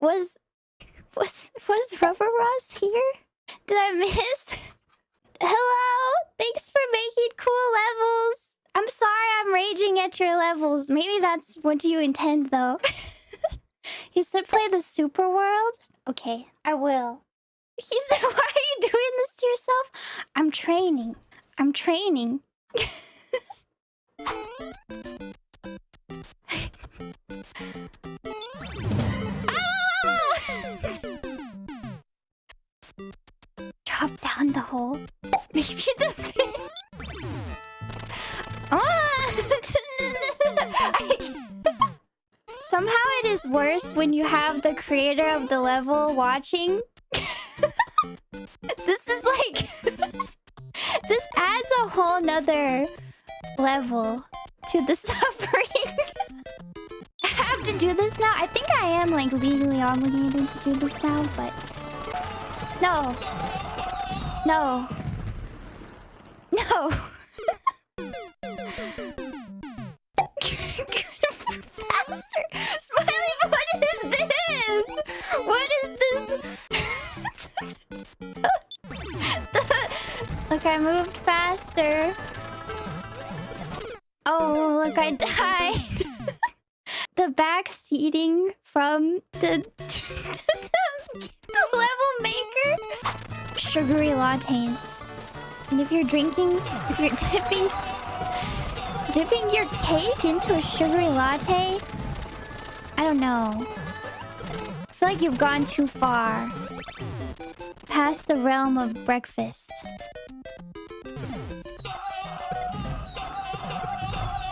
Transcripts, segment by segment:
Was... Was... Was Rubber Ross here? Did I miss? Hello? Thanks for making cool levels. I'm sorry I'm raging at your levels. Maybe that's what you intend, though. he said play the super world? Okay, I will. He said, why are you doing this to yourself? I'm training. I'm training. Drop down the hole. Maybe the pit. Ah! Somehow it is worse when you have the creator of the level watching. this is like... this adds a whole nother level to the suffering. I have to do this now. I think I am like legally obligated to do this now, but... No. No. No. Faster! Smiley, what is this? What is this? look, I moved faster. Oh, look, I died. the back seating from the, the sugary lattes. And if you're drinking, if you're dipping... Dipping your cake into a sugary latte? I don't know. I feel like you've gone too far. Past the realm of breakfast.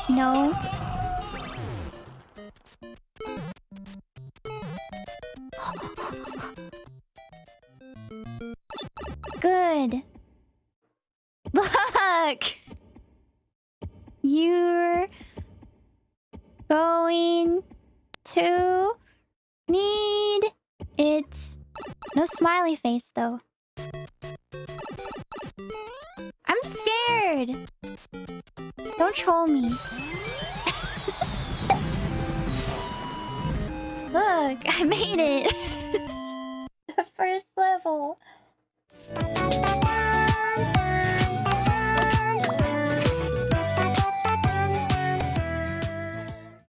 You know? Good. Look! You're going to need it. No smiley face, though. I'm scared. Don't troll me. Look, I made it.